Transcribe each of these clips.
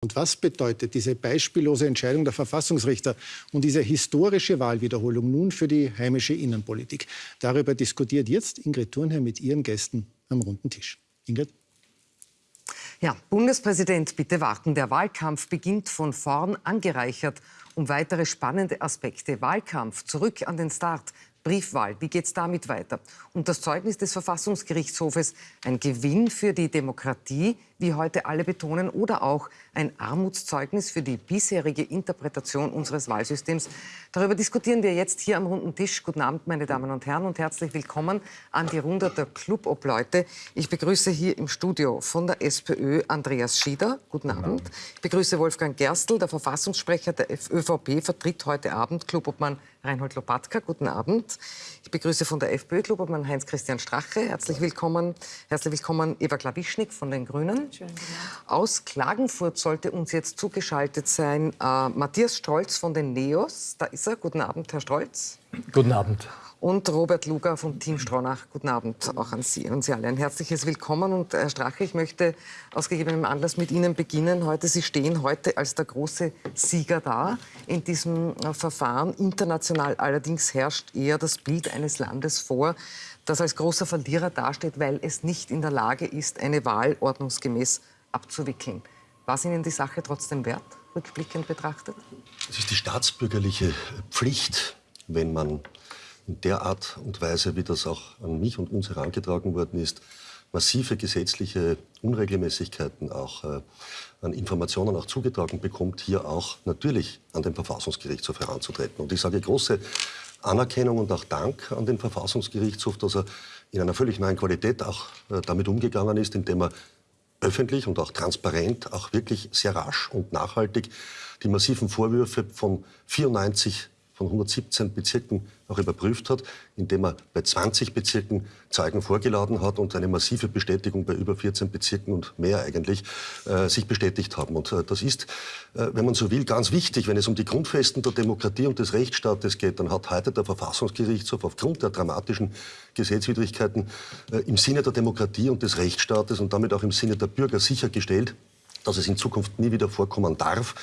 Und was bedeutet diese beispiellose Entscheidung der Verfassungsrichter und diese historische Wahlwiederholung nun für die heimische Innenpolitik? Darüber diskutiert jetzt Ingrid Thurnherr mit ihren Gästen am runden Tisch. Ingrid? Ja, Bundespräsident, bitte warten. Der Wahlkampf beginnt von vorn angereichert um weitere spannende Aspekte. Wahlkampf, zurück an den Start. Briefwahl, wie geht es damit weiter? Und das Zeugnis des Verfassungsgerichtshofes, ein Gewinn für die Demokratie, wie heute alle betonen, oder auch ein Armutszeugnis für die bisherige Interpretation unseres Wahlsystems. Darüber diskutieren wir jetzt hier am runden Tisch. Guten Abend, meine Damen und Herren, und herzlich willkommen an die Runde der Clubobleute. Ich begrüße hier im Studio von der SPÖ Andreas Schieder. Guten Abend. Ich begrüße Wolfgang Gerstl, der Verfassungssprecher der ÖVP, vertritt heute Abend Clubobmann Reinhold Lopatka. Guten Abend. Ich begrüße von der FPÖ Clubobmann Heinz-Christian Strache. Herzlich willkommen. Herzlich willkommen Eva Klawischnik von den Grünen. Aus Klagenfurt sollte uns jetzt zugeschaltet sein äh, Matthias Strolz von den NEOS. Da ist er. Guten Abend, Herr Strolz. Guten Abend. Und Robert Luger vom Team Stronach. Guten Abend auch an Sie und Sie alle. Ein herzliches Willkommen. Und Herr Strache, ich möchte aus gegebenem Anlass mit Ihnen beginnen. Heute, Sie stehen heute als der große Sieger da in diesem äh, Verfahren. International allerdings herrscht eher das Bild eines Landes vor, das als großer Verlierer dasteht, weil es nicht in der Lage ist, eine Wahl ordnungsgemäß abzuwickeln. War es Ihnen die Sache trotzdem wert, rückblickend betrachtet? Es ist die staatsbürgerliche Pflicht, wenn man in der Art und Weise, wie das auch an mich und uns herangetragen worden ist, massive gesetzliche Unregelmäßigkeiten auch äh, an Informationen auch zugetragen bekommt, hier auch natürlich an den Verfassungsgerichtshof heranzutreten. Und ich sage große Anerkennung und auch Dank an den Verfassungsgerichtshof, dass er in einer völlig neuen Qualität auch äh, damit umgegangen ist, indem er öffentlich und auch transparent, auch wirklich sehr rasch und nachhaltig die massiven Vorwürfe von 94 von 117 Bezirken auch überprüft hat, indem er bei 20 Bezirken Zeugen vorgeladen hat und eine massive Bestätigung bei über 14 Bezirken und mehr eigentlich äh, sich bestätigt haben. Und äh, das ist, äh, wenn man so will, ganz wichtig. Wenn es um die Grundfesten der Demokratie und des Rechtsstaates geht, dann hat heute der Verfassungsgerichtshof aufgrund der dramatischen Gesetzwidrigkeiten äh, im Sinne der Demokratie und des Rechtsstaates und damit auch im Sinne der Bürger sichergestellt, dass es in Zukunft nie wieder vorkommen darf,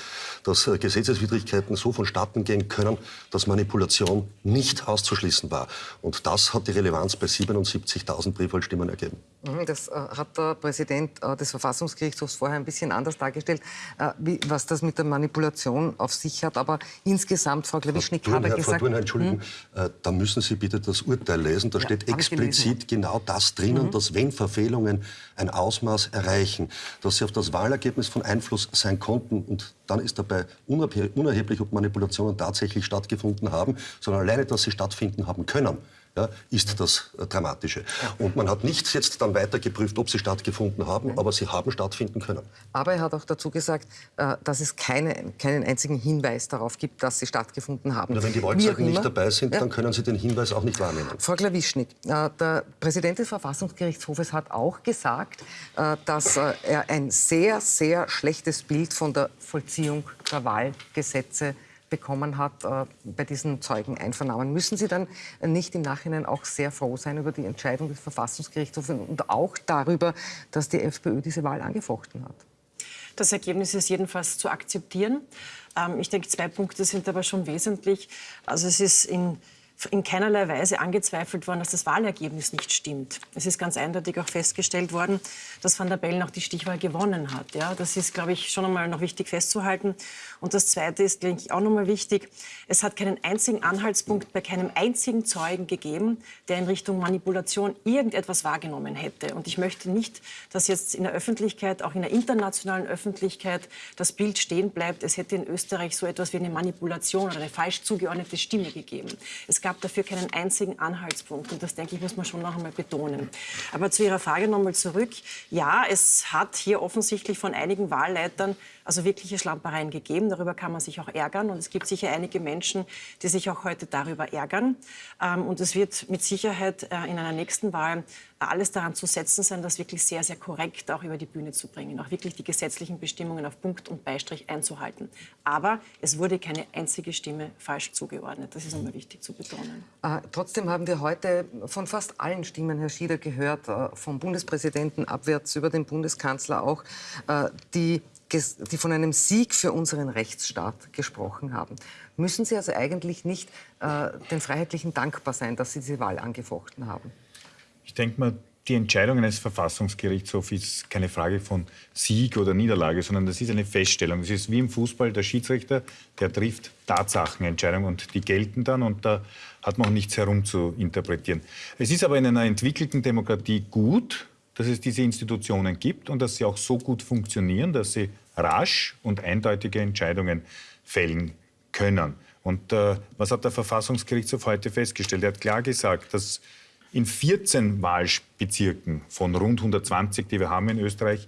dass äh, Gesetzeswidrigkeiten so vonstatten gehen können, dass Manipulation nicht auszuschließen war. Und das hat die Relevanz bei 77.000 Briefwahlstimmen ergeben. Mhm, das äh, hat der Präsident äh, des Verfassungsgerichtshofs vorher ein bisschen anders dargestellt, äh, wie, was das mit der Manipulation auf sich hat. Aber insgesamt, Frau Klawischnik hat er gesagt... Frau Thurnherr, Entschuldigung, hm? da müssen Sie bitte das Urteil lesen. Da ja, steht explizit genau das drinnen, mhm. dass wenn Verfehlungen ein Ausmaß erreichen, dass sie auf das Wahlergebnis von Einfluss sein konnten und dann ist dabei unerheblich, ob Manipulationen tatsächlich stattgefunden haben, sondern alleine, dass sie stattfinden haben können ja, ist das äh, Dramatische. Und man hat nicht jetzt dann weiter geprüft, ob sie stattgefunden haben, aber sie haben stattfinden können. Aber er hat auch dazu gesagt, äh, dass es keine, keinen einzigen Hinweis darauf gibt, dass sie stattgefunden haben. Na, wenn die Wahlzeugen nicht dabei sind, ja. dann können Sie den Hinweis auch nicht wahrnehmen. Frau Klawischnik, äh, der Präsident des Verfassungsgerichtshofes hat auch gesagt, dass er ein sehr, sehr schlechtes Bild von der Vollziehung der Wahlgesetze hat bekommen hat äh, bei diesen Zeugeneinvernahmen. Müssen Sie dann nicht im Nachhinein auch sehr froh sein über die Entscheidung des Verfassungsgerichtshofs und auch darüber, dass die FPÖ diese Wahl angefochten hat? Das Ergebnis ist jedenfalls zu akzeptieren. Ähm, ich denke, zwei Punkte sind aber schon wesentlich. Also es ist in in keinerlei Weise angezweifelt worden, dass das Wahlergebnis nicht stimmt. Es ist ganz eindeutig auch festgestellt worden, dass Van der Bellen auch die Stichwahl gewonnen hat. Ja, das ist, glaube ich, schon einmal noch wichtig festzuhalten. Und das Zweite ist, denke ich, auch noch mal wichtig. Es hat keinen einzigen Anhaltspunkt bei keinem einzigen Zeugen gegeben, der in Richtung Manipulation irgendetwas wahrgenommen hätte. Und ich möchte nicht, dass jetzt in der Öffentlichkeit, auch in der internationalen Öffentlichkeit, das Bild stehen bleibt, es hätte in Österreich so etwas wie eine Manipulation oder eine falsch zugeordnete Stimme gegeben. Es gab dafür keinen einzigen Anhaltspunkt. Und das, denke ich, muss man schon noch einmal betonen. Aber zu Ihrer Frage noch einmal zurück. Ja, es hat hier offensichtlich von einigen Wahlleitern also wirkliche Schlampereien gegeben. Darüber kann man sich auch ärgern. Und es gibt sicher einige Menschen, die sich auch heute darüber ärgern. Ähm, und es wird mit Sicherheit äh, in einer nächsten Wahl alles daran zu setzen sein, das wirklich sehr, sehr korrekt auch über die Bühne zu bringen, auch wirklich die gesetzlichen Bestimmungen auf Punkt und Beistrich einzuhalten. Aber es wurde keine einzige Stimme falsch zugeordnet. Das ist einmal wichtig zu betonen. Äh, trotzdem haben wir heute von fast allen Stimmen, Herr Schieder, gehört, äh, vom Bundespräsidenten abwärts über den Bundeskanzler auch, äh, die die von einem Sieg für unseren Rechtsstaat gesprochen haben. Müssen Sie also eigentlich nicht äh, den Freiheitlichen dankbar sein, dass Sie diese Wahl angefochten haben? Ich denke mal, die Entscheidung eines Verfassungsgerichtshofs ist keine Frage von Sieg oder Niederlage, sondern das ist eine Feststellung. Es ist wie im Fußball der Schiedsrichter, der trifft Tatsachenentscheidungen und die gelten dann und da hat man auch nichts herum zu interpretieren. Es ist aber in einer entwickelten Demokratie gut, dass es diese Institutionen gibt und dass sie auch so gut funktionieren, dass sie rasch und eindeutige Entscheidungen fällen können. Und äh, was hat der Verfassungsgerichtshof heute festgestellt? Er hat klar gesagt, dass in 14 Wahlbezirken von rund 120, die wir haben in Österreich,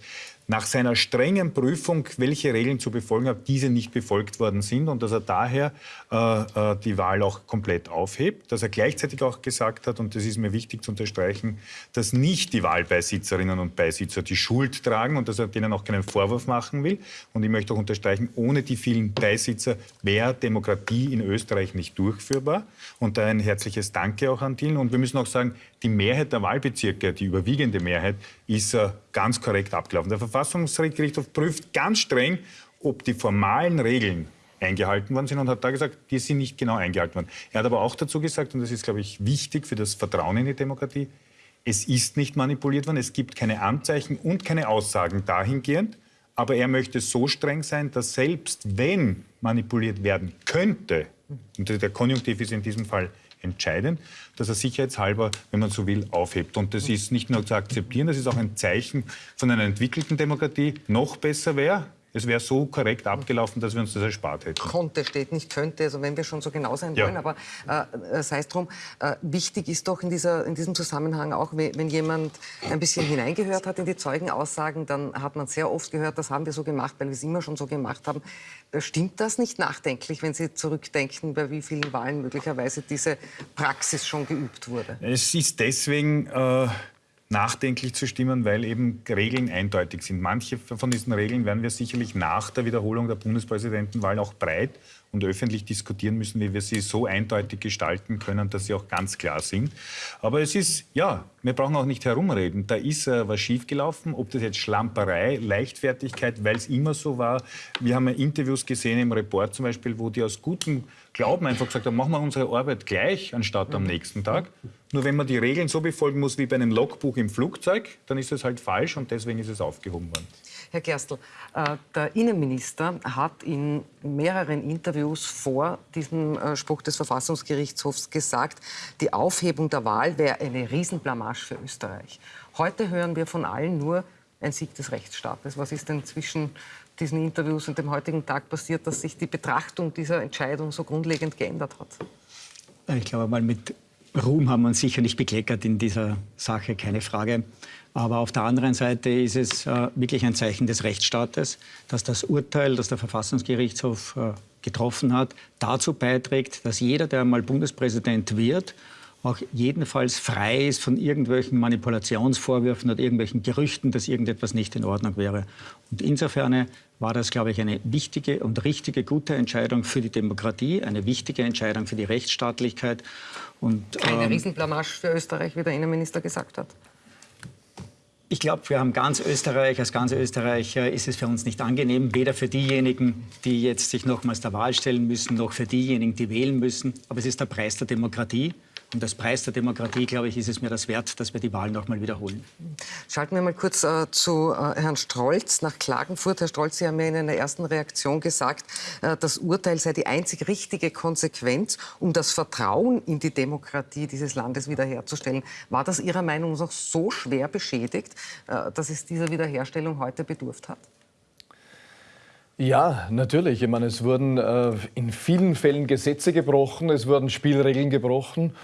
nach seiner strengen Prüfung, welche Regeln zu befolgen hat, diese nicht befolgt worden sind und dass er daher äh, äh, die Wahl auch komplett aufhebt. Dass er gleichzeitig auch gesagt hat, und das ist mir wichtig zu unterstreichen, dass nicht die Wahlbeisitzerinnen und Beisitzer die Schuld tragen und dass er denen auch keinen Vorwurf machen will. Und ich möchte auch unterstreichen, ohne die vielen Beisitzer wäre Demokratie in Österreich nicht durchführbar. Und da ein herzliches Danke auch an Dillen. Und wir müssen auch sagen, die Mehrheit der Wahlbezirke, die überwiegende Mehrheit, ist äh, ganz korrekt abgelaufen. Der Verfassungsgerichtshof prüft ganz streng, ob die formalen Regeln eingehalten worden sind und hat da gesagt, die sind nicht genau eingehalten worden. Er hat aber auch dazu gesagt, und das ist, glaube ich, wichtig für das Vertrauen in die Demokratie, es ist nicht manipuliert worden, es gibt keine Anzeichen und keine Aussagen dahingehend, aber er möchte so streng sein, dass selbst wenn manipuliert werden könnte, und der Konjunktiv ist in diesem Fall entscheidend, dass er sicherheitshalber, wenn man so will, aufhebt. Und das ist nicht nur zu akzeptieren, das ist auch ein Zeichen von einer entwickelten Demokratie. Noch besser wäre, es wäre so korrekt abgelaufen, dass wir uns das erspart hätten. Konnte steht nicht könnte, also wenn wir schon so genau sein wollen. Ja. Aber äh, sei es drum, äh, wichtig ist doch in, dieser, in diesem Zusammenhang auch, wenn jemand ein bisschen hineingehört hat in die Zeugenaussagen, dann hat man sehr oft gehört, das haben wir so gemacht, weil wir es immer schon so gemacht haben. Äh, stimmt das nicht nachdenklich, wenn Sie zurückdenken, bei wie vielen Wahlen möglicherweise diese Praxis schon geübt wurde? Es ist deswegen... Äh nachdenklich zu stimmen, weil eben Regeln eindeutig sind. Manche von diesen Regeln werden wir sicherlich nach der Wiederholung der Bundespräsidentenwahl auch breit und öffentlich diskutieren müssen, wie wir sie so eindeutig gestalten können, dass sie auch ganz klar sind. Aber es ist, ja, wir brauchen auch nicht herumreden. Da ist äh, was schiefgelaufen, ob das jetzt Schlamperei, Leichtfertigkeit, weil es immer so war. Wir haben ja Interviews gesehen im Report zum Beispiel, wo die aus gutem Glauben einfach gesagt haben, machen wir unsere Arbeit gleich anstatt am nächsten Tag. Nur wenn man die Regeln so befolgen muss wie bei einem Logbuch im Flugzeug, dann ist es halt falsch und deswegen ist es aufgehoben worden. Herr Gerstl, äh, der Innenminister hat in mehreren Interviews vor diesem äh, Spruch des Verfassungsgerichtshofs gesagt, die Aufhebung der Wahl wäre eine Riesenblamage für Österreich. Heute hören wir von allen nur ein Sieg des Rechtsstaates. Was ist denn zwischen diesen Interviews und dem heutigen Tag passiert, dass sich die Betrachtung dieser Entscheidung so grundlegend geändert hat? Ich glaube mal, mit Ruhm haben wir uns sicher nicht bekleckert in dieser Sache, keine Frage. Aber auf der anderen Seite ist es äh, wirklich ein Zeichen des Rechtsstaates, dass das Urteil, das der Verfassungsgerichtshof äh, getroffen hat, dazu beiträgt, dass jeder, der einmal Bundespräsident wird, auch jedenfalls frei ist von irgendwelchen Manipulationsvorwürfen oder irgendwelchen Gerüchten, dass irgendetwas nicht in Ordnung wäre. Und insofern war das, glaube ich, eine wichtige und richtige, gute Entscheidung für die Demokratie, eine wichtige Entscheidung für die Rechtsstaatlichkeit. Und, Keine ähm, Riesenblamage für Österreich, wie der Innenminister gesagt hat. Ich glaube, wir haben ganz Österreich, als ganz Österreicher ist es für uns nicht angenehm, weder für diejenigen, die jetzt sich nochmals der Wahl stellen müssen, noch für diejenigen, die wählen müssen. Aber es ist der Preis der Demokratie. Und als Preis der Demokratie, glaube ich, ist es mir das wert, dass wir die Wahl noch mal wiederholen. Schalten wir mal kurz äh, zu äh, Herrn Strolz nach Klagenfurt. Herr Strolz, Sie haben ja in einer ersten Reaktion gesagt, äh, das Urteil sei die einzig richtige Konsequenz, um das Vertrauen in die Demokratie dieses Landes wiederherzustellen. War das Ihrer Meinung nach so schwer beschädigt, äh, dass es dieser Wiederherstellung heute bedurft hat? Ja, natürlich. Ich meine, es wurden äh, in vielen Fällen Gesetze gebrochen, es wurden Spielregeln gebrochen.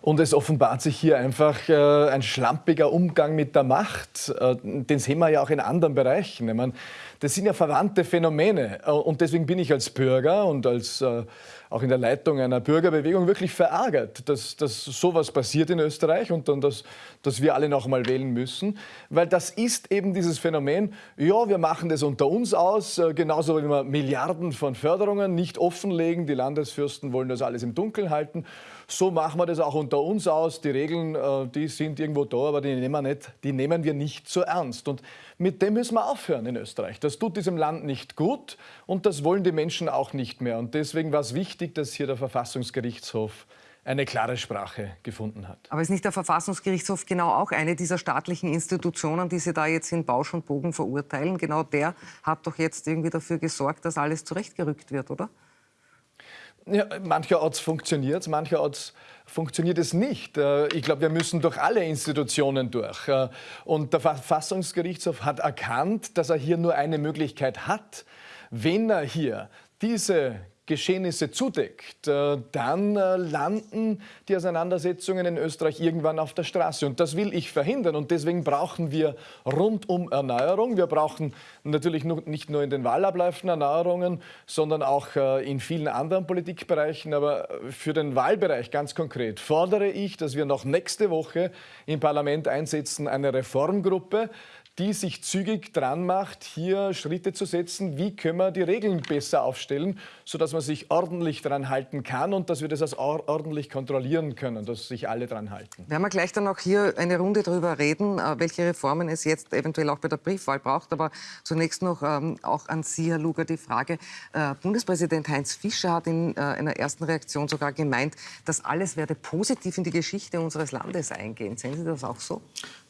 Und es offenbart sich hier einfach äh, ein schlampiger Umgang mit der Macht. Äh, den sehen wir ja auch in anderen Bereichen. Ich meine, das sind ja verwandte Phänomene. Äh, und deswegen bin ich als Bürger und als äh, auch in der Leitung einer Bürgerbewegung wirklich verärgert, dass, dass sowas passiert in Österreich und dann, dass, dass wir alle noch mal wählen müssen. Weil das ist eben dieses Phänomen, ja, wir machen das unter uns aus, äh, genauso wie wir Milliarden von Förderungen nicht offenlegen. Die Landesfürsten wollen das alles im Dunkeln halten. So machen wir das auch unter uns aus. Die Regeln, die sind irgendwo da, aber die nehmen wir, nicht, die nehmen wir nicht so ernst. Und mit dem müssen wir aufhören in Österreich. Das tut diesem Land nicht gut und das wollen die Menschen auch nicht mehr. Und deswegen war es wichtig, dass hier der Verfassungsgerichtshof eine klare Sprache gefunden hat. Aber ist nicht der Verfassungsgerichtshof genau auch eine dieser staatlichen Institutionen, die Sie da jetzt in Bausch und Bogen verurteilen? Genau der hat doch jetzt irgendwie dafür gesorgt, dass alles zurechtgerückt wird, oder? Ja, mancherorts funktioniert es, mancherorts funktioniert es nicht. Äh, ich glaube, wir müssen durch alle Institutionen durch. Äh, und der Verfassungsgerichtshof hat erkannt, dass er hier nur eine Möglichkeit hat. Wenn er hier diese Geschehnisse zudeckt, äh, dann äh, landen die Auseinandersetzungen in Österreich irgendwann auf der Straße. Und das will ich verhindern. Und deswegen brauchen wir rundum Erneuerung. Wir brauchen natürlich nicht nur in den Wahlabläufen Erneuerungen, sondern auch äh, in vielen anderen Politikbereichen. Aber für den Wahlbereich ganz konkret fordere ich, dass wir noch nächste Woche im Parlament einsetzen, eine Reformgruppe, die sich zügig dran macht, hier Schritte zu setzen, wie können wir die Regeln besser aufstellen, sodass man sich ordentlich daran halten kann und dass wir das auch ordentlich kontrollieren können, dass sich alle daran halten. Werden wir gleich dann auch hier eine Runde darüber reden, äh, welche Reformen es jetzt eventuell auch bei der Briefwahl braucht. Aber zunächst noch ähm, auch an Sie, Herr Luger, die Frage. Äh, Bundespräsident Heinz Fischer hat in äh, einer ersten Reaktion sogar gemeint, das alles werde positiv in die Geschichte unseres Landes eingehen. Sehen Sie das auch so?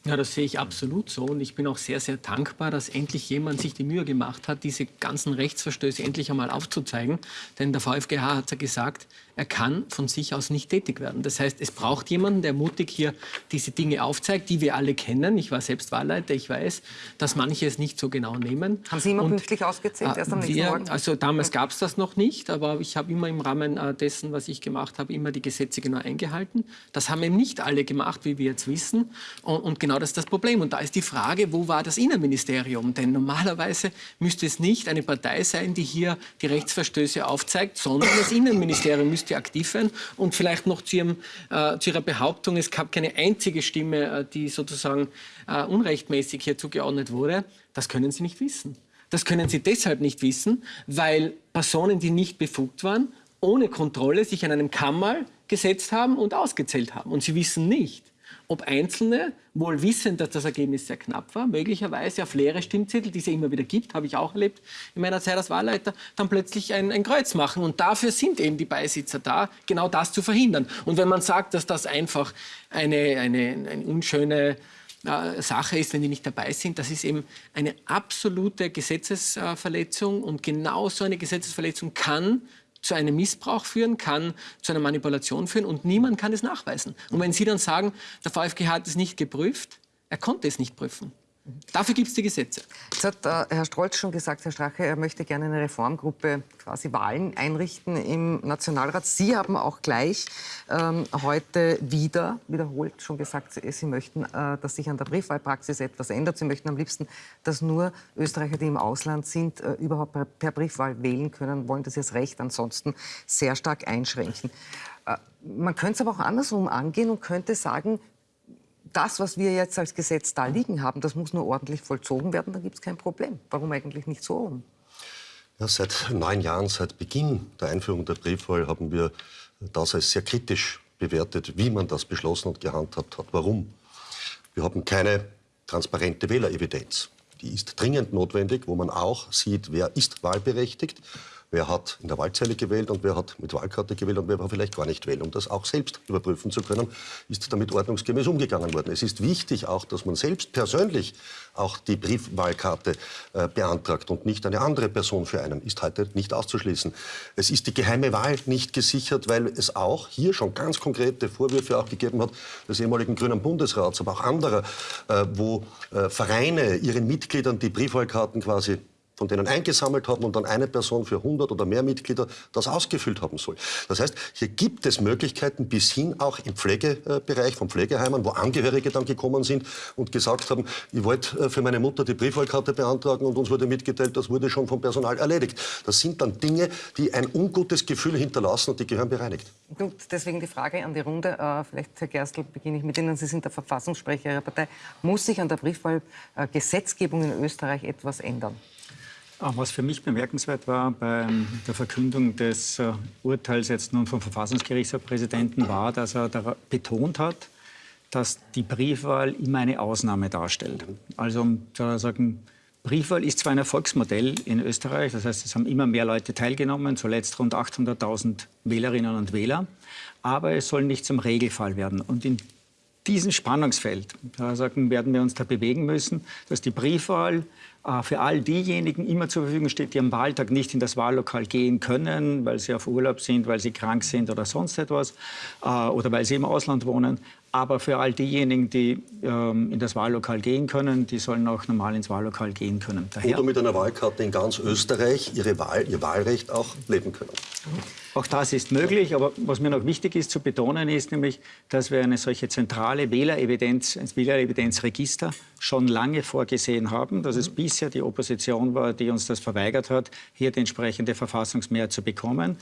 Ja, das sehe ich absolut so. Und ich bin auch sehr, sehr dankbar, dass endlich jemand sich die Mühe gemacht hat, diese ganzen Rechtsverstöße endlich einmal aufzuzeigen. Denn der VfGH hat ja gesagt, er kann von sich aus nicht tätig werden. Das heißt, es braucht jemanden, der mutig hier diese Dinge aufzeigt, die wir alle kennen. Ich war selbst Wahlleiter, ich weiß, dass manche es nicht so genau nehmen. Haben Sie immer Und, pünktlich ausgezählt, erst am nächsten Morgen? Also damals gab es das noch nicht, aber ich habe immer im Rahmen äh, dessen, was ich gemacht habe, immer die Gesetze genau eingehalten. Das haben eben nicht alle gemacht, wie wir jetzt wissen. Und, und genau das ist das Problem. Und da ist die Frage, wo war das Innenministerium? Denn normalerweise müsste es nicht eine Partei sein, die hier die Rechtsverstöße aufzeigt, sondern das Innenministerium müsste aktiv werden. Und vielleicht noch zu, ihrem, äh, zu Ihrer Behauptung, es gab keine einzige Stimme, äh, die sozusagen äh, unrechtmäßig hier zugeordnet wurde. Das können Sie nicht wissen. Das können Sie deshalb nicht wissen, weil Personen, die nicht befugt waren, ohne Kontrolle sich an einem Kammer gesetzt haben und ausgezählt haben. Und Sie wissen nicht, ob Einzelne, wohl wissend, dass das Ergebnis sehr knapp war, möglicherweise auf leere Stimmzettel, die es ja immer wieder gibt, habe ich auch erlebt in meiner Zeit als Wahlleiter, dann plötzlich ein, ein Kreuz machen. Und dafür sind eben die Beisitzer da, genau das zu verhindern. Und wenn man sagt, dass das einfach eine, eine, eine unschöne äh, Sache ist, wenn die nicht dabei sind, das ist eben eine absolute Gesetzesverletzung. Und genau so eine Gesetzesverletzung kann zu einem Missbrauch führen, kann zu einer Manipulation führen und niemand kann es nachweisen. Und wenn Sie dann sagen, der VfG hat es nicht geprüft, er konnte es nicht prüfen. Dafür gibt es die Gesetze. Jetzt hat äh, Herr Strolz schon gesagt, Herr Strache, er möchte gerne eine Reformgruppe, quasi Wahlen einrichten im Nationalrat. Sie haben auch gleich ähm, heute wieder wiederholt schon gesagt, Sie möchten, äh, dass sich an der Briefwahlpraxis etwas ändert. Sie möchten am liebsten, dass nur Österreicher, die im Ausland sind, äh, überhaupt per, per Briefwahl wählen können, wollen das jetzt Recht ansonsten sehr stark einschränken. Äh, man könnte es aber auch andersrum angehen und könnte sagen, das, was wir jetzt als Gesetz da liegen haben, das muss nur ordentlich vollzogen werden, dann gibt es kein Problem. Warum eigentlich nicht so rum? Ja, seit neun Jahren, seit Beginn der Einführung der Briefwahl, haben wir das als sehr kritisch bewertet, wie man das beschlossen und gehandhabt hat. Warum? Wir haben keine transparente Wählerevidenz. Die ist dringend notwendig, wo man auch sieht, wer ist wahlberechtigt wer hat in der Wahlzelle gewählt und wer hat mit Wahlkarte gewählt und wer war vielleicht gar nicht wählen. Um das auch selbst überprüfen zu können, ist damit ordnungsgemäß umgegangen worden. Es ist wichtig auch, dass man selbst persönlich auch die Briefwahlkarte äh, beantragt und nicht eine andere Person für einen. Ist heute nicht auszuschließen. Es ist die geheime Wahl nicht gesichert, weil es auch hier schon ganz konkrete Vorwürfe auch gegeben hat des ehemaligen Grünen Bundesrats, aber auch anderer, äh, wo äh, Vereine ihren Mitgliedern die Briefwahlkarten quasi von denen eingesammelt haben und dann eine Person für 100 oder mehr Mitglieder das ausgefüllt haben soll. Das heißt, hier gibt es Möglichkeiten bis hin auch im Pflegebereich von Pflegeheimen, wo Angehörige dann gekommen sind und gesagt haben, ich wollte äh, für meine Mutter die Briefwahlkarte beantragen und uns wurde mitgeteilt, das wurde schon vom Personal erledigt. Das sind dann Dinge, die ein ungutes Gefühl hinterlassen und die gehören bereinigt. Gut, deswegen die Frage an die Runde. Äh, vielleicht, Herr Gerstl, beginne ich mit Ihnen. Sie sind der Verfassungssprecher Ihrer Partei. Muss sich an der Briefwahlgesetzgebung in Österreich etwas ändern? Was für mich bemerkenswert war bei der Verkündung des äh, Urteils jetzt nun vom Verfassungsgerichtspräsidenten war, dass er betont hat, dass die Briefwahl immer eine Ausnahme darstellt. Also um zu sagen, Briefwahl ist zwar ein Erfolgsmodell in Österreich, das heißt, es haben immer mehr Leute teilgenommen, zuletzt rund 800.000 Wählerinnen und Wähler, aber es soll nicht zum Regelfall werden. Und in diesem Spannungsfeld sagen, werden wir uns da bewegen müssen, dass die Briefwahl für all diejenigen immer zur Verfügung steht, die am Wahltag nicht in das Wahllokal gehen können, weil sie auf Urlaub sind, weil sie krank sind oder sonst etwas, äh, oder weil sie im Ausland wohnen. Aber für all diejenigen, die ähm, in das Wahllokal gehen können, die sollen auch normal ins Wahllokal gehen können. Daher Oder mit einer Wahlkarte in ganz Österreich ihre Wahl, ihr Wahlrecht auch leben können. Auch das ist möglich, aber was mir noch wichtig ist zu betonen, ist nämlich, dass wir eine solche zentrale Wählerevidenz, ein Wählerevidenzregister schon lange vorgesehen haben, dass es bisher die Opposition war, die uns das verweigert hat, hier die entsprechende Verfassungsmehrheit zu bekommen.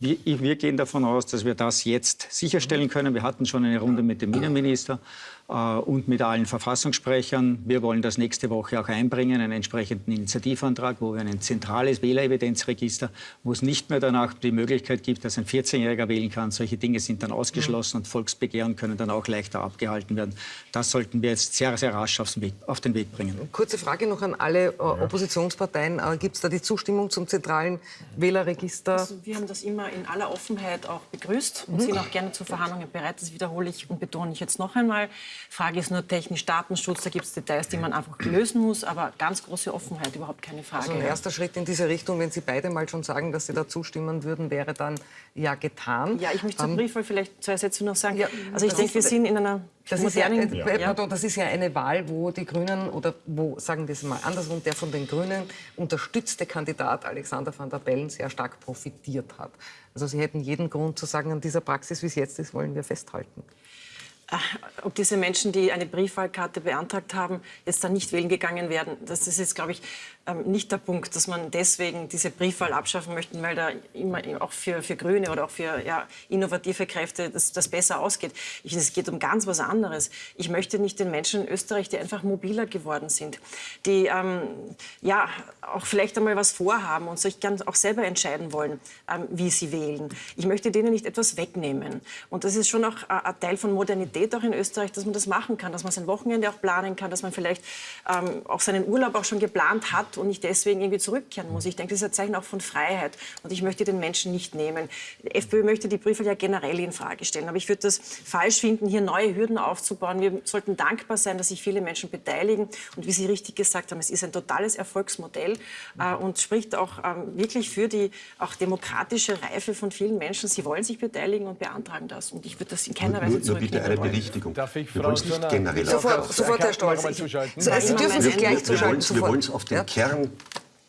Wir, wir, gehen davon aus, dass wir das jetzt sicherstellen können. Wir hatten schon eine Runde mit dem Innenminister und mit allen Verfassungssprechern. Wir wollen das nächste Woche auch einbringen, einen entsprechenden Initiativantrag, wo wir ein zentrales Wählerevidenzregister, wo es nicht mehr danach die Möglichkeit gibt, dass ein 14-Jähriger wählen kann. Solche Dinge sind dann ausgeschlossen und Volksbegehren können dann auch leichter abgehalten werden. Das sollten wir jetzt sehr, sehr rasch Weg, auf den Weg bringen. Kurze Frage noch an alle äh, Oppositionsparteien. Äh, gibt es da die Zustimmung zum zentralen Wählerregister? Also wir haben das immer in aller Offenheit auch begrüßt und mhm. sind auch gerne zu Verhandlungen bereit. Das wiederhole ich und betone ich jetzt noch einmal. Frage ist nur technisch Datenschutz, da gibt es Details, die man einfach lösen muss, aber ganz große Offenheit, überhaupt keine Frage. Also ein erster Schritt in diese Richtung, wenn Sie beide mal schon sagen, dass Sie da zustimmen würden, wäre dann ja getan. Ja, ich möchte zur Briefwahl vielleicht zwei Sätze noch sagen. Ja, also ich denke, wir sind in einer das ist, ja, äh, pardon, das ist ja eine Wahl, wo die Grünen oder wo, sagen wir es mal andersrum, der von den Grünen unterstützte Kandidat Alexander van der Bellen sehr stark profitiert hat. Also Sie hätten jeden Grund zu sagen, an dieser Praxis, wie es jetzt ist, wollen wir festhalten. Ob diese Menschen, die eine Briefwahlkarte beantragt haben, jetzt dann nicht wählen gegangen werden. Das ist jetzt, glaube ich, nicht der Punkt, dass man deswegen diese Briefwahl abschaffen möchte, weil da immer auch für, für Grüne oder auch für ja, innovative Kräfte das, das besser ausgeht. Ich, es geht um ganz was anderes. Ich möchte nicht den Menschen in Österreich, die einfach mobiler geworden sind, die ähm, ja auch vielleicht einmal was vorhaben und sich ganz auch selber entscheiden wollen, ähm, wie sie wählen. Ich möchte denen nicht etwas wegnehmen. Und das ist schon auch äh, ein Teil von Modernität auch in Österreich, dass man das machen kann, dass man sein Wochenende auch planen kann, dass man vielleicht ähm, auch seinen Urlaub auch schon geplant hat und nicht deswegen irgendwie zurückkehren muss. Ich denke, das ist ein Zeichen auch von Freiheit und ich möchte den Menschen nicht nehmen. Die FPÖ möchte die Briefwahl ja generell in Frage stellen, aber ich würde das falsch finden, hier neue Hürden aufzubauen. Wir sollten dankbar sein, dass sich viele Menschen beteiligen und wie Sie richtig gesagt haben, es ist ein totales Erfolgsmodell äh, und spricht auch ähm, wirklich für die auch demokratische Reife von vielen Menschen. Sie wollen sich beteiligen und beantragen das und ich würde das in keiner Weise zurücknehmen nur bitte eine Berichtigung. Darf ich, Frau wir nicht generell sofort, sofort Herr Stolz. Sie dürfen sich gleich zuschalten. Wir wollen es auf den Kern Kern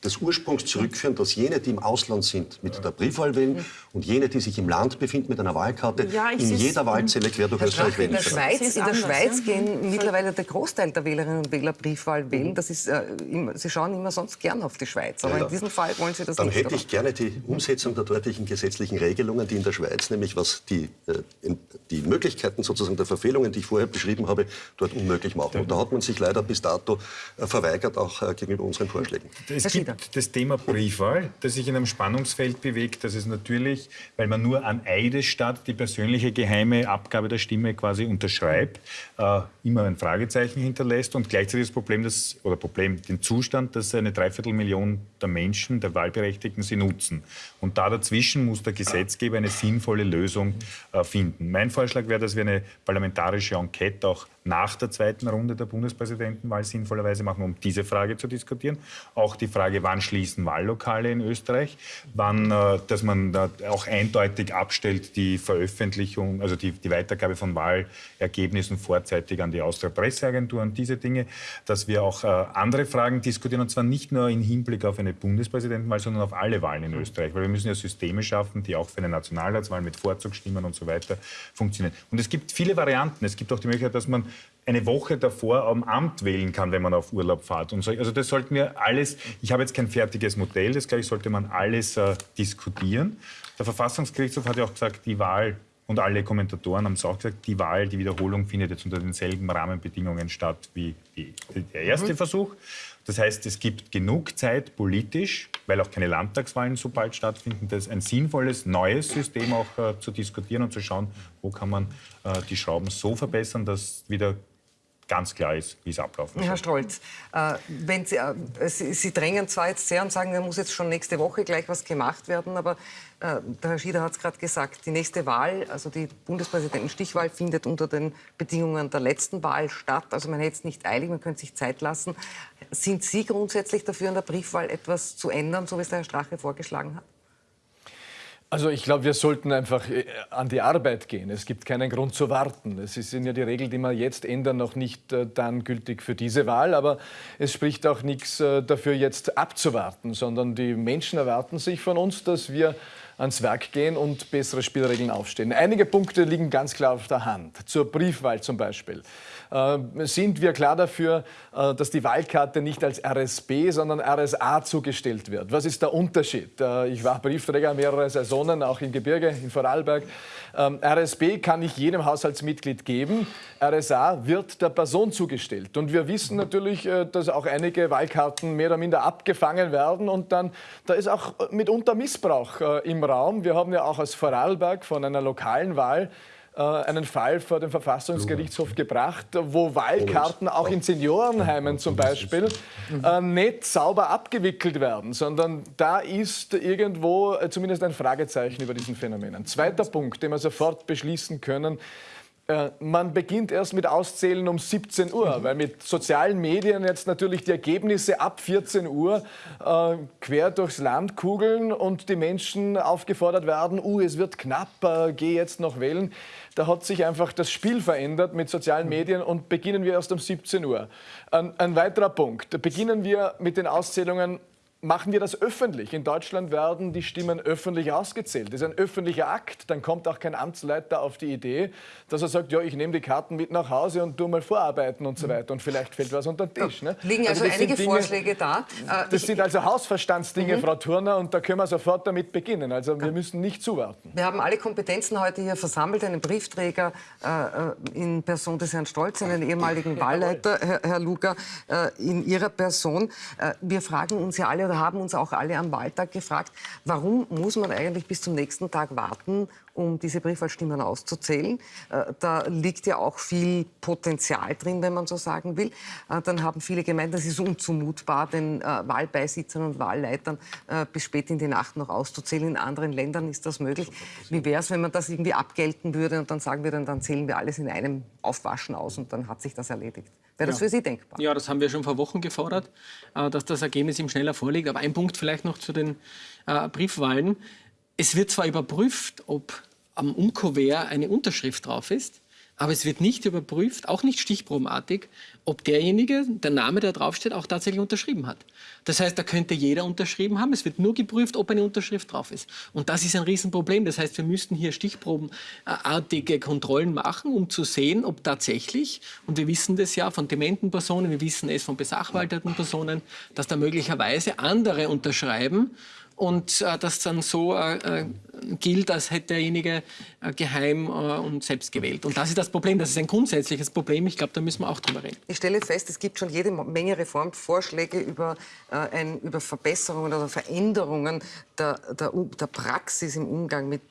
des Ursprungs zurückführen, dass jene, die im Ausland sind, mit der Briefwahl wählen und jene, die sich im Land befinden mit einer Wahlkarte, ja, in jeder Wahlzelle quer durch Österreich wählen können. Schweiz, in der Schweiz ja? gehen mittlerweile der Großteil der Wählerinnen und Wähler Briefwahl wählen. Das ist, äh, immer, sie schauen immer sonst gern auf die Schweiz, aber ja, in diesem Fall wollen sie das Dann nicht. Dann hätte ich gerne die Umsetzung der dortigen gesetzlichen Regelungen, die in der Schweiz, nämlich was die, äh, die Möglichkeiten sozusagen der Verfehlungen, die ich vorher beschrieben habe, dort unmöglich machen. Und da hat man sich leider bis dato äh, verweigert, auch äh, gegenüber unseren Vorschlägen. Gibt das Thema Briefwahl, das sich in einem Spannungsfeld bewegt. Das ist natürlich, weil man nur an Eidesstadt die persönliche geheime Abgabe der Stimme quasi unterschreibt, äh, immer ein Fragezeichen hinterlässt und gleichzeitig das Problem, das, oder Problem, den Zustand, dass eine Dreiviertelmillion der Menschen, der Wahlberechtigten, sie nutzen. Und da dazwischen muss der Gesetzgeber eine sinnvolle Lösung äh, finden. Mein Vorschlag wäre, dass wir eine parlamentarische Enquete auch nach der zweiten Runde der Bundespräsidentenwahl sinnvollerweise machen, um diese Frage zu diskutieren. Auch die Frage, wann schließen Wahllokale in Österreich, wann, äh, dass man da auch eindeutig abstellt, die Veröffentlichung, also die, die Weitergabe von Wahlergebnissen vorzeitig an die Austria Presseagentur und diese Dinge, dass wir auch äh, andere Fragen diskutieren und zwar nicht nur im Hinblick auf eine Bundespräsidentenwahl, sondern auf alle Wahlen in Österreich, weil wir müssen ja Systeme schaffen, die auch für eine Nationalratswahl mit Vorzugsstimmen und so weiter funktionieren. Und es gibt viele Varianten. Es gibt auch die Möglichkeit, dass man eine Woche davor am Amt wählen kann, wenn man auf Urlaub fährt. Und so. Also das sollten wir alles, ich habe jetzt kein fertiges Modell, das gleich sollte man alles äh, diskutieren. Der Verfassungsgerichtshof hat ja auch gesagt, die Wahl Und alle Kommentatoren haben es auch gesagt, die Wahl, die Wiederholung findet jetzt unter denselben Rahmenbedingungen statt wie die, der erste mhm. Versuch. Das heißt, es gibt genug Zeit politisch, weil auch keine Landtagswahlen so bald stattfinden, das ein sinnvolles neues System auch äh, zu diskutieren und zu schauen, wo kann man äh, die Schrauben so verbessern, dass wieder ganz klar ist, wie es ablaufen soll. Herr Stolz, äh, wenn Sie, äh, Sie, Sie, drängen zwar jetzt sehr und sagen, da muss jetzt schon nächste Woche gleich was gemacht werden, aber äh, der Herr Schieder hat es gerade gesagt, die nächste Wahl, also die Bundespräsidentenstichwahl, findet unter den Bedingungen der letzten Wahl statt. Also man hätte es nicht eilig, man könnte sich Zeit lassen. Sind Sie grundsätzlich dafür, an der Briefwahl etwas zu ändern, so wie es der Herr Strache vorgeschlagen hat? Also ich glaube, wir sollten einfach äh, an die Arbeit gehen. Es gibt keinen Grund zu warten. Es sind ja die Regeln, die wir jetzt ändern, noch nicht äh, dann gültig für diese Wahl. Aber es spricht auch nichts äh, dafür, jetzt abzuwarten, sondern die Menschen erwarten sich von uns, dass wir ans Werk gehen und bessere Spielregeln aufstellen. Einige Punkte liegen ganz klar auf der Hand. Zur Briefwahl zum Beispiel. Äh, sind wir klar dafür, äh, dass die Wahlkarte nicht als RSB, sondern RSA zugestellt wird. Was ist der Unterschied? Äh, ich war Briefträger mehrere Saisonen, auch im Gebirge, in Vorarlberg. Ähm, RSB kann ich jedem Haushaltsmitglied geben. RSA wird der Person zugestellt. Und wir wissen natürlich, dass auch einige Wahlkarten mehr oder minder abgefangen werden. Und dann, da ist auch mitunter Missbrauch im Raum. Wir haben ja auch aus Vorarlberg von einer lokalen Wahl einen Fall vor den Verfassungsgerichtshof gebracht, wo Wahlkarten auch in Seniorenheimen zum Beispiel äh, nicht sauber abgewickelt werden, sondern da ist irgendwo äh, zumindest ein Fragezeichen über diesen Phänomenen. Zweiter Punkt, den wir sofort beschließen können, äh, man beginnt erst mit Auszählen um 17 Uhr, weil mit sozialen Medien jetzt natürlich die Ergebnisse ab 14 Uhr äh, quer durchs Land kugeln und die Menschen aufgefordert werden, uh, es wird knapp, äh, geh jetzt noch wählen. Da hat sich einfach das Spiel verändert mit sozialen Medien und beginnen wir erst um 17 Uhr. Ein, ein weiterer Punkt, beginnen wir mit den Auszählungen machen wir das öffentlich. In Deutschland werden die Stimmen öffentlich ausgezählt. Das ist ein öffentlicher Akt. Dann kommt auch kein Amtsleiter auf die Idee, dass er sagt, ja, ich nehme die Karten mit nach Hause und tue mal vorarbeiten und so mhm. weiter. Und vielleicht fällt was unter den Tisch. Ne? Liegen also, also einige Dinge, Vorschläge da. Äh, das ich, sind also Hausverstandsdinge, mhm. Frau Turner, und da können wir sofort damit beginnen. Also wir müssen nicht zuwarten. Wir haben alle Kompetenzen heute hier versammelt. Einen Briefträger äh, in Person des Herrn Stolz, einen ehemaligen Wahlleiter, Herr, Herr Luger, äh, in Ihrer Person. Äh, wir fragen uns ja alle, oder haben uns auch alle am Wahltag gefragt, warum muss man eigentlich bis zum nächsten Tag warten, um diese Briefwahlstimmen auszuzählen. Äh, da liegt ja auch viel Potenzial drin, wenn man so sagen will. Äh, dann haben viele gemeint, das ist unzumutbar, den äh, Wahlbeisitzern und Wahlleitern bis spät in die Nacht noch auszuzählen. In anderen Ländern ist das möglich. Wie wäre es, wenn man das irgendwie abgelten würde und dann sagen wir, dann zählen wir alles in einem Aufwaschen aus und dann hat sich das erledigt? Wäre das ja. für Sie denkbar? Ja, das haben wir schon vor Wochen gefordert, dass das Ergebnis ihm schneller vorliegt. Aber ein Punkt vielleicht noch zu den Briefwahlen. Es wird zwar überprüft, ob am Umkuvert eine Unterschrift drauf ist, aber es wird nicht überprüft, auch nicht stichprobenartig, ob derjenige, der Name, der draufsteht, auch tatsächlich unterschrieben hat. Das heißt, da könnte jeder unterschrieben haben. Es wird nur geprüft, ob eine Unterschrift drauf ist. Und das ist ein Riesenproblem. Das heißt, wir müssten hier stichprobenartige Kontrollen machen, um zu sehen, ob tatsächlich, und wir wissen das ja von dementen Personen, wir wissen es von besachwalterten Personen, dass da möglicherweise andere unterschreiben und äh, das dann so äh, äh, gilt, als hätte derjenige äh, geheim äh, und selbst gewählt. Und das ist das Problem. Das ist ein grundsätzliches Problem. Ich glaube, da müssen wir auch drüber reden. Ich stelle fest, es gibt schon jede Menge Reformvorschläge über, äh, ein, über Verbesserungen oder Veränderungen der, der, der, Praxis im Umgang mit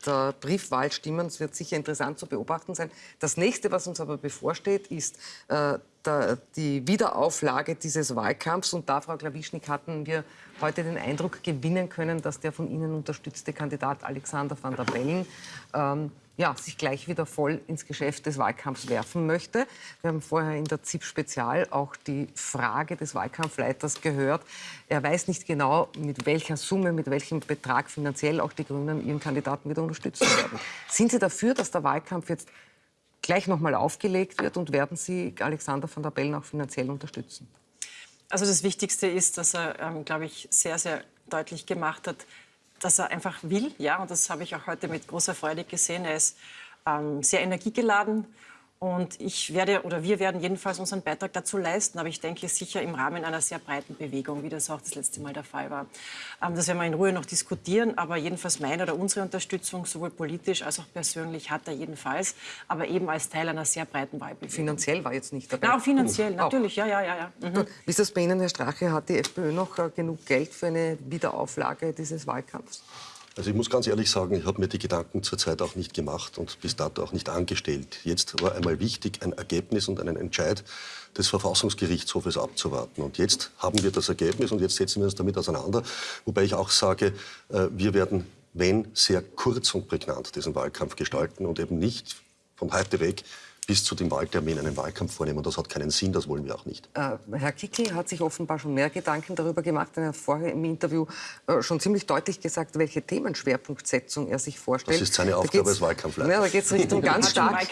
Briefwahlstimmen. Es wird sicher interessant zu beobachten sein. Das nächste, was uns aber bevorsteht, ist der, die Wiederauflage dieses Wahlkampfs. Und da, Frau Klawischnik, hatten wir heute den Eindruck gewinnen können, dass der von Ihnen unterstützte Kandidat Alexander van der Bellen ähm, ja, sich gleich wieder voll ins Geschäft des Wahlkampfs werfen möchte. Wir haben vorher in der ZIP Spezial auch die Frage des Wahlkampfleiters gehört. Er weiß nicht genau, mit welcher Summe, mit welchem Betrag finanziell auch die Grünen ihren Kandidaten wieder unterstützen werden. Sind Sie dafür, dass der Wahlkampf jetzt gleich noch mal aufgelegt wird und werden Sie Alexander van der Bellen auch finanziell unterstützen? Also das Wichtigste ist, dass er, ähm, glaube ich, sehr, sehr deutlich gemacht hat, dass er einfach will. Ja, und das habe ich auch heute mit großer Freude gesehen. Er ist ähm, sehr energiegeladen Und ich werde oder wir werden jedenfalls unseren Beitrag dazu leisten, aber ich denke sicher im Rahmen einer sehr breiten Bewegung, wie das auch das letzte Mal der Fall war. Ähm, das werden wir in Ruhe noch diskutieren, aber jedenfalls meine oder unsere Unterstützung, sowohl politisch als auch persönlich, hat er jedenfalls, aber eben als Teil einer sehr breiten Wahlbewegung. Finanziell war jetzt nicht dabei. Ja, auch finanziell, natürlich, ja, ja, ja. ja. Mhm. Wie ist das bei Ihnen, Herr Strache? Hat die FPÖ noch äh, genug Geld für eine Wiederauflage dieses Wahlkampfs? Also ich muss ganz ehrlich sagen, ich habe mir die Gedanken zurzeit auch nicht gemacht und bis dato auch nicht angestellt. Jetzt war einmal wichtig, ein Ergebnis und einen Entscheid des Verfassungsgerichtshofes abzuwarten. Und jetzt haben wir das Ergebnis und jetzt setzen wir uns damit auseinander. Wobei ich auch sage, äh, wir werden, wenn, sehr kurz und prägnant diesen Wahlkampf gestalten und eben nicht von heute weg bis zu dem Wahltermin einen Wahlkampf vornehmen. Das hat keinen Sinn, das wollen wir auch nicht. Äh, Herr Kickl hat sich offenbar schon mehr Gedanken darüber gemacht. Er hat vorher im Interview äh, schon ziemlich deutlich gesagt, welche Themenschwerpunktsetzung er sich vorstellt. Das ist seine Aufgabe als Wahlkampfleiter. Ja, da geht es Richtung ganz stark,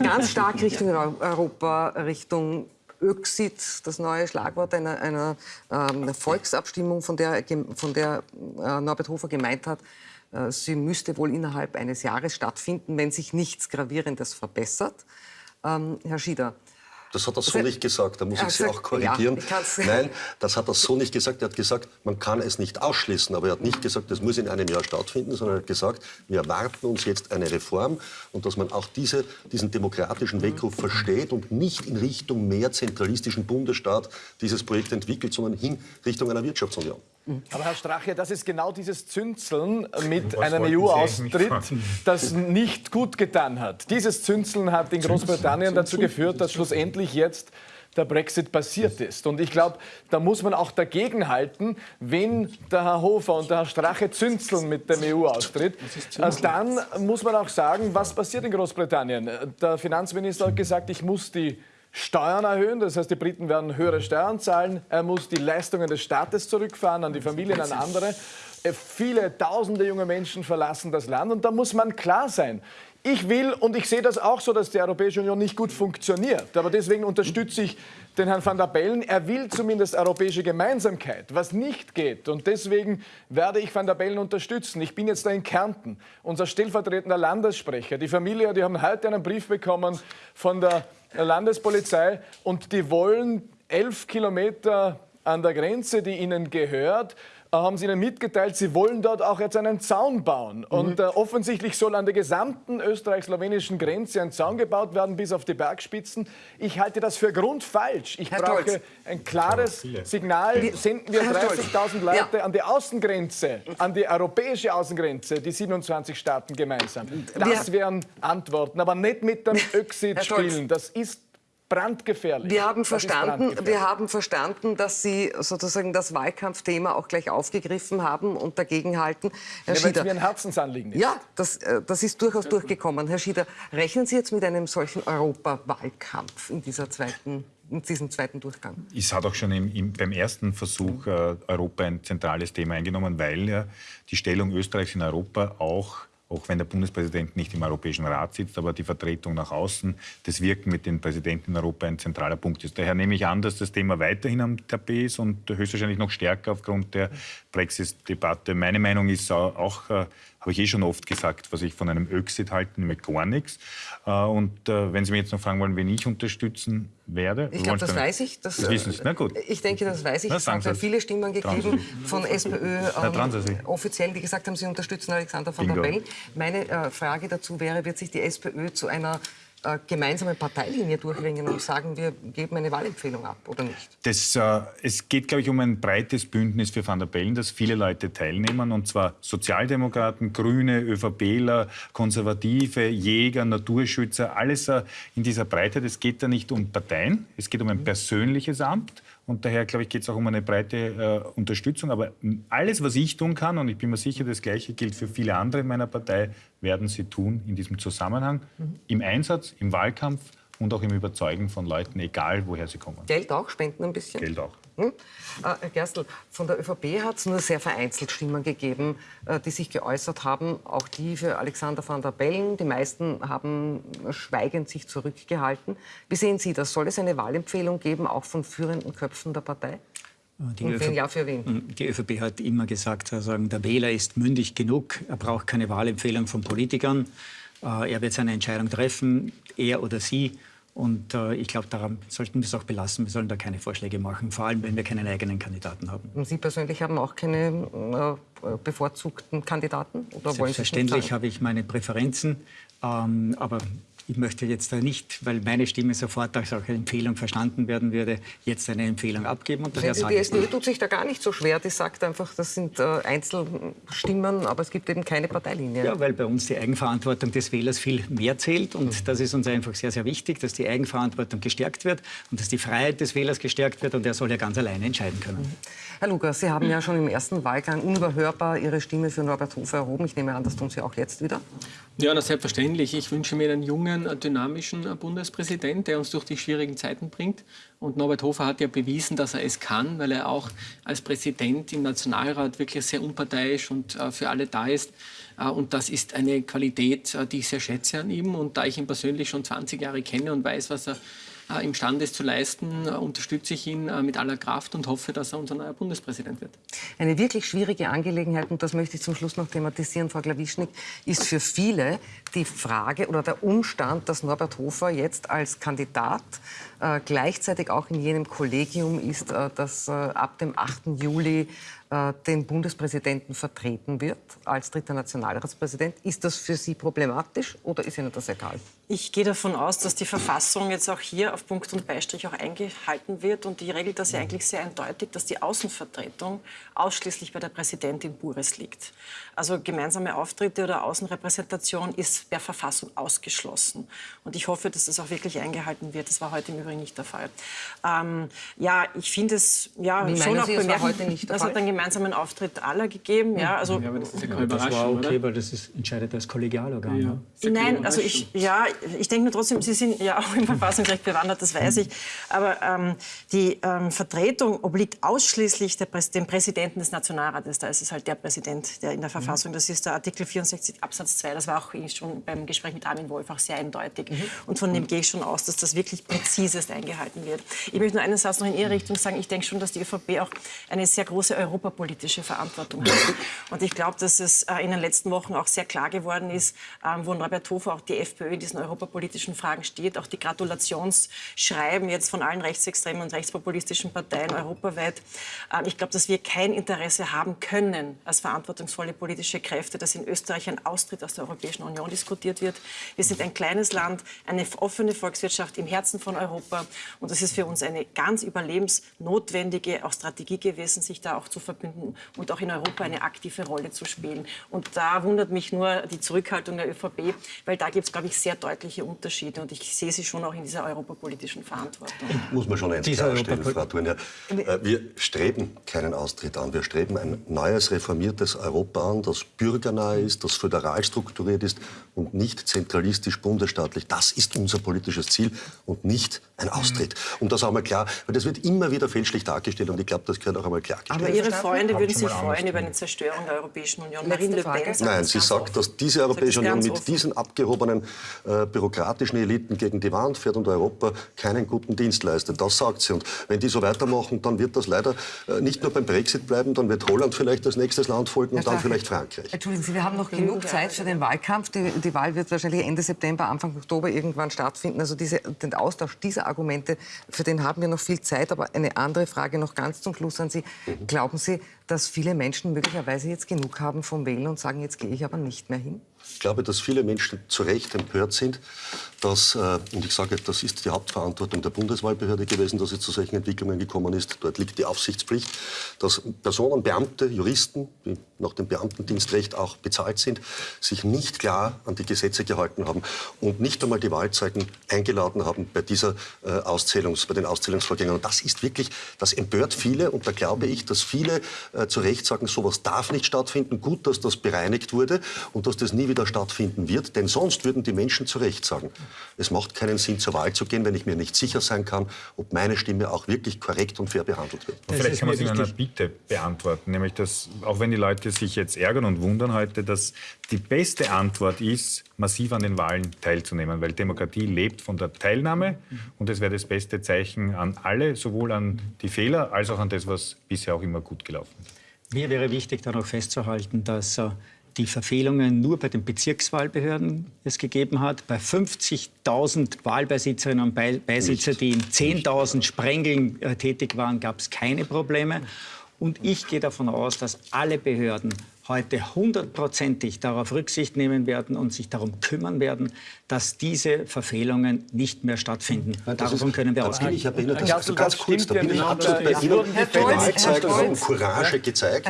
ganz stark Richtung Europa, Richtung Öxit, das neue Schlagwort einer, einer ähm, Volksabstimmung, von der, von der äh, Norbert Hofer gemeint hat, äh, sie müsste wohl innerhalb eines Jahres stattfinden, wenn sich nichts Gravierendes verbessert. Ähm, Herr Schieder, Das hat er so nicht gesagt, da muss ich Sie gesagt, auch korrigieren. ja, Nein, das hat er so nicht gesagt. Er hat gesagt, man kann es nicht ausschließen. Aber er hat nicht gesagt, das muss in einem Jahr stattfinden, sondern er hat gesagt, wir erwarten uns jetzt eine Reform und dass man auch diese, diesen demokratischen Weckruf versteht und nicht in Richtung mehr zentralistischen Bundesstaat dieses Projekt entwickelt, sondern hin Richtung einer Wirtschaftsunion. Aber Herr Strache, das ist genau dieses Zünzeln mit Was einem EU-Austritt, das nicht gut getan hat. Dieses Zünzeln hat in Großbritannien dazu geführt, dass schlussendlich jetzt der Brexit passiert ist. Und ich glaube, da muss man auch dagegenhalten, wenn der Herr Hofer und der Herr Strache zünzeln mit dem EU-Austritt, äh, dann muss man auch sagen, was passiert in Großbritannien. Der Finanzminister hat gesagt, ich muss die Steuern erhöhen, das heißt, die Briten werden höhere Steuern zahlen. Er muss die Leistungen des Staates zurückfahren an die Familien, an andere. Äh, Viele tausende junge Menschen verlassen das Land und da muss man klar sein. Ich will, und ich sehe das auch so, dass die Europäische Union nicht gut funktioniert. Aber deswegen unterstütze ich den Herrn van der Bellen. Er will zumindest europäische Gemeinsamkeit, was nicht geht. Und deswegen werde ich van der Bellen unterstützen. Ich bin jetzt da in Kärnten, unser stellvertretender Landessprecher. Die Familie, die haben heute einen Brief bekommen von der Landespolizei und die wollen elf Kilometer an der Grenze, die ihnen gehört, haben sie ihnen mitgeteilt, sie wollen dort auch jetzt einen Zaun bauen. Und äh, offensichtlich soll an der gesamten österreich-slowenischen Grenze ein Zaun gebaut werden, bis auf die Bergspitzen. Ich halte das für grundfalsch. Ich Herr brauche Stolz. ein klares Signal. Senden wir Herr Stolz. 30.000 Leute Ja. an die Außengrenze, an die europäische Außengrenze, die 27 Staaten gemeinsam. Das wären Antworten, aber nicht mit dem Stolz. spielen. Das ist brandgefährlich. Wir haben, verstanden, brandgefährlich. wir haben verstanden, dass Sie sozusagen das Wahlkampfthema auch gleich aufgegriffen haben und dagegenhalten. Herr Ja, weil es Schieder, mir ein Herzensanliegen ist. ja, das, äh, das ist durchaus durchgekommen. Herr Schieder, rechnen Sie jetzt mit einem solchen Europawahlkampf in, dieser zweiten, in diesem zweiten Durchgang? Es hat auch schon im, im, beim ersten Versuch äh, Europa ein zentrales Thema eingenommen, weil ja die Stellung Österreichs in Europa auch, auch wenn der Bundespräsident nicht im Europäischen Rat sitzt, aber die Vertretung nach außen, das Wirken mit den Präsidenten in Europa ein zentraler Punkt ist. Daher nehme ich an, dass das Thema weiterhin am Tapet ist und höchstwahrscheinlich noch stärker aufgrund der Brexit-Debatte. Meine Meinung ist auch, äh, habe ich eh schon oft gesagt, was ich von einem Exit halte, nämlich gar nichts. Äh, Und äh, wenn Sie mich jetzt noch fragen wollen, wen ich unterstützen werde. Ich glaube, das weiß ich. Das, Das wissen Sie. Na gut. Ich denke, das weiß ich. Na, es es. viele Stimmen gegeben von SPÖ ähm, offiziell, die gesagt haben, sie unterstützen Alexander van der. Bellen. Meine äh, Frage dazu wäre, wird sich die SPÖ zu einer äh, gemeinsamen Parteilinie durchringen und sagen, wir geben eine Wahlempfehlung ab oder nicht? Das, äh, es geht, glaube ich, um ein breites Bündnis für Van der Bellen, dass viele Leute teilnehmen, und zwar Sozialdemokraten, Grüne, ÖVPler, Konservative, Jäger, Naturschützer, alles äh, in dieser Breite. Es geht da nicht um Parteien, es geht um ein persönliches Amt. Und daher, glaube ich, geht es auch um eine breite äh, Unterstützung. Aber alles, was ich tun kann, und ich bin mir sicher, das Gleiche gilt für viele andere in meiner Partei, werden sie tun in diesem Zusammenhang, im Einsatz, im Wahlkampf und auch im Überzeugen von Leuten, egal woher sie kommen. Geld auch, spenden ein bisschen? Geld auch. Hm? Äh, Herr Gerstl, von der ÖVP hat es nur sehr vereinzelt Stimmen gegeben, äh, die sich geäußert haben, auch die für Alexander van der Bellen. Die meisten haben schweigend sich zurückgehalten. Wie sehen Sie das? Soll es eine Wahlempfehlung geben, auch von führenden Köpfen der Partei? Die Und wenn ÖVP ja, für wen? Die ÖVP hat immer gesagt, sagen, der Wähler ist mündig genug, er braucht keine Wahlempfehlung von Politikern. Äh, er wird seine Entscheidung treffen, er oder sie. Und äh, ich glaube, daran sollten wir es auch belassen. Wir sollen da keine Vorschläge machen, vor allem wenn wir keinen eigenen Kandidaten haben. Und Sie persönlich haben auch keine äh, bevorzugten Kandidaten? Oder Selbstverständlich habe ich meine Präferenzen. Ähm, aber ich möchte jetzt da nicht, weil meine Stimme sofort als auch Empfehlung verstanden werden würde, jetzt eine Empfehlung abgeben. Und daher die SPÖ tut sich da gar nicht so schwer. Die sagt einfach, das sind äh, Einzelstimmen, aber es gibt eben keine Parteilinie. Ja, weil bei uns die Eigenverantwortung des Wählers viel mehr zählt. Und mhm. das ist uns einfach sehr, sehr wichtig, dass die Eigenverantwortung gestärkt wird und dass die Freiheit des Wählers gestärkt wird. Und er soll ja ganz alleine entscheiden können. Mhm. Herr Lukas, Sie haben ja schon im ersten Wahlgang unüberhörbar Ihre Stimme für Norbert Hofer erhoben. Ich nehme an, das tun Sie auch jetzt wieder. Ja, na, selbstverständlich. Ich wünsche mir einen jungen, dynamischen Bundespräsident, der uns durch die schwierigen Zeiten bringt. Und Norbert Hofer hat ja bewiesen, dass er es kann, weil er auch als Präsident im Nationalrat wirklich sehr unparteiisch und äh, für alle da ist. Äh, und das ist eine Qualität, äh, die ich sehr schätze an ihm. Und da ich ihn persönlich schon 20 Jahre kenne und weiß, was er imstande ist zu leisten, äh, unterstütze ich ihn äh, mit aller Kraft und hoffe, dass er unser neuer Bundespräsident wird. Eine wirklich schwierige Angelegenheit, und das möchte ich zum Schluss noch thematisieren, Frau Glawischnik, ist für viele die Frage oder der Umstand, dass Norbert Hofer jetzt als Kandidat äh, gleichzeitig auch in jenem Kollegium ist, äh, das äh, ab dem 8. Juli äh, den Bundespräsidenten vertreten wird als dritter Nationalratspräsident. Ist das für Sie problematisch oder ist Ihnen das egal? Ich gehe davon aus, dass die Verfassung jetzt auch hier auf Punkt und Beistrich auch eingehalten wird. Und die regelt das ja eigentlich sehr eindeutig, dass die Außenvertretung ausschließlich bei der Präsidentin Bures liegt. Also gemeinsame Auftritte oder Außenrepräsentation ist per Verfassung ausgeschlossen. Und ich hoffe, dass das auch wirklich eingehalten wird. Das war heute im Übrigen nicht der Fall. Ähm, ja, ich finde es ja, Wie schon auch bemerkenswert. Das hat einen gemeinsamen Auftritt aller gegeben. Ja, also, ja, aber das ist ja keine Überraschung, Das war okay, oder? weil das ist, entscheidet das Kollegialorgan. Ja. Ja. Nein, also ich, ja, ich denke nur trotzdem, Sie sind ja auch im Verfassungsrecht bewandert, das weiß ich. Aber ähm, die ähm, Vertretung obliegt ausschließlich der, dem Präsidenten des Nationalrates. Da ist es halt der Präsident, der in der Verfassung, das ist der Artikel 64 Absatz 2. Das war auch schon beim Gespräch mit Armin Wolf auch sehr eindeutig. Mhm. Und von dem gehe ich schon aus, dass das wirklich präzisest eingehalten wird. Ich möchte nur einen Satz noch in Ihre Richtung sagen. Ich denke schon, dass die ÖVP auch eine sehr große europapolitische Verantwortung hat. Und ich glaube, dass es äh, in den letzten Wochen auch sehr klar geworden ist, ähm, wo Norbert Hofer auch die FPÖ in diesen europapolitischen Fragen steht. Auch die Gratulationsschreiben jetzt von allen rechtsextremen und rechtspopulistischen Parteien europaweit. Ähm, ich glaube, dass wir kein Interesse haben können, als verantwortungsvolle politische Kräfte, dass in Österreich ein Austritt aus der Europäischen Union diskutiert wird. Wir sind ein kleines Land, eine offene Volkswirtschaft im Herzen von Europa. Und es ist für uns eine ganz überlebensnotwendige auch Strategie gewesen, sich da auch zu verbünden und auch in Europa eine aktive Rolle zu spielen. Und da wundert mich nur die Zurückhaltung der ÖVP, weil da gibt es, glaube ich, sehr deutliche Unterschiede. Und ich sehe sie schon auch in dieser europapolitischen Verantwortung. Muss man schon eins klarstellen, Frau Thurner. Wir streben keinen Austritt an. Wir streben ein neues, reformiertes Europa an, das bürgernah ist, das föderal strukturiert ist und nicht zentralistisch bundesstaatlich. Das ist unser politisches Ziel und nicht ein Austritt. Um das auch mal klar, weil das wird immer wieder fälschlich dargestellt und ich glaube, das gehört auch einmal klargestellt. Aber Ihre Freunde würden sich freuen über eine Zerstörung der Europäischen Union. Marine Le Pen Nein, sie sagt, dass diese Europäische Union mit diesen abgehobenen äh, bürokratischen Eliten gegen die Wand fährt und Europa keinen guten Dienst leistet. Das sagt sie. Und wenn die so weitermachen, dann wird das leider äh, nicht nur beim Brexit bleiben, dann wird Holland vielleicht als nächstes Land folgen und dann vielleicht Frankreich. Entschuldigen Sie, wir haben noch genug Zeit für den Wahlkampf. Die, die Wahl wird wahrscheinlich Ende September, Anfang Oktober irgendwann stattfinden. Also diese, den Austausch dieser Argumente, für den haben wir noch viel Zeit. Aber eine andere Frage noch ganz zum Schluss an Sie. Mhm. Glauben Sie, dass viele Menschen möglicherweise jetzt genug haben vom Wählen und sagen, jetzt gehe ich aber nicht mehr hin? Ich glaube, dass viele Menschen zu Recht empört sind, dass, äh, und ich sage, das ist die Hauptverantwortung der Bundeswahlbehörde gewesen, dass es zu solchen Entwicklungen gekommen ist. Dort liegt die Aufsichtspflicht, dass Personen, Beamte, Juristen, die nach dem Beamtendienstrecht auch bezahlt sind, sich nicht klar an die Gesetze gehalten haben und nicht einmal die Wahlzeugen eingeladen haben bei, dieser, äh, Auszählungs-, bei den Auszählungsvorgängen. Und das ist wirklich, das empört viele und da glaube ich, dass viele äh, zu Recht sagen, sowas darf nicht stattfinden. Gut, dass das bereinigt wurde und dass das nie wieder stattfinden wird, denn sonst würden die Menschen zu Recht sagen, es macht keinen Sinn, zur Wahl zu gehen, wenn ich mir nicht sicher sein kann, ob meine Stimme auch wirklich korrekt und fair behandelt wird. Und vielleicht kann man es in einer Bitte beantworten, nämlich dass, auch wenn die Leute sich jetzt ärgern und wundern heute, dass die beste Antwort ist, massiv an den Wahlen teilzunehmen, weil Demokratie lebt von der Teilnahme und es wäre das beste Zeichen an alle, sowohl an die Fehler als auch an das, was bisher auch immer gut gelaufen ist. Mir wäre wichtig, dann auch festzuhalten, dass äh, die Verfehlungen nur bei den Bezirkswahlbehörden es gegeben hat. Bei 50.000 Wahlbeisitzerinnen und Beisitzer, die in 10.000 Sprengeln äh, tätig waren, gab es keine Probleme. Und ich gehe davon aus, dass alle Behörden heute hundertprozentig darauf Rücksicht nehmen werden und sich darum kümmern werden, dass diese Verfehlungen nicht mehr stattfinden. Davon können wir ausgehen. Ich habe Ihnen das, Glaubst ganz das kurz, da ja bin ich nicht? absolut bei Ihnen. Herr haben. Courage gezeigt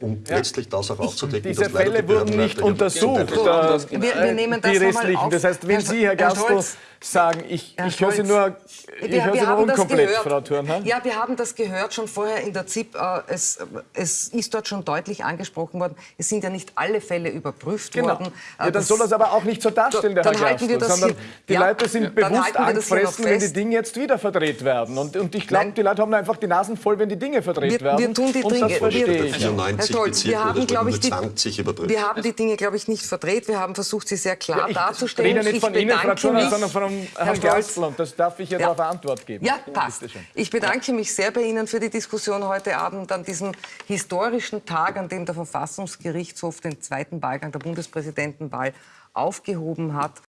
um letztlich das auch aufzudecken, Diese Fälle die wurden nicht untersucht, äh, Wir- wir nehmen das die nochmal restlichen. auf. Das heißt, wenn Sie, Herr Gastl, Scholz. sagen, ich, Herr ich höre Sie nur, ich Wir, höre Sie wir nur unkomplett. Frau Thurnheim. Ja, wir haben das gehört schon vorher in der ZIP. Äh, Es, es ist dort schon deutlich angesprochen worden. Es sind ja nicht alle Fälle überprüft Genau. worden. Äh, Ja, dann soll das aber auch nicht so darstellen, der Dann Herr halten das sondern hier- die ja, Leute sind bewusst das angefressen, wenn die. Dinge jetzt wieder verdreht werden. Und, und ich glaube, die Leute haben einfach die Nasen voll, wenn die Dinge verdreht Wir- werden. wir tun die Dinge- das wir- verstehe ich. Herr 94 Scholz, wir Bezirken, haben, das glaube wurden ich, nur die, 20 überprüft. wir haben die Dinge, glaube ich, nicht verdreht. Wir haben versucht, sie sehr klar Ich darzustellen. rede nicht Ich von Ihnen, Frau mich, sondern von Herr Herrn. Gastl. Und das darf ich ihr Ja. darauf Antwort geben. Ja, passt. Ich bedanke mich sehr bei Ihnen für die Diskussion heute Abend an diesem historischen Tag, an dem der Verfassungsgerichtshof den zweiten Wahlgang der Bundespräsidentenwahl aufgehoben hat.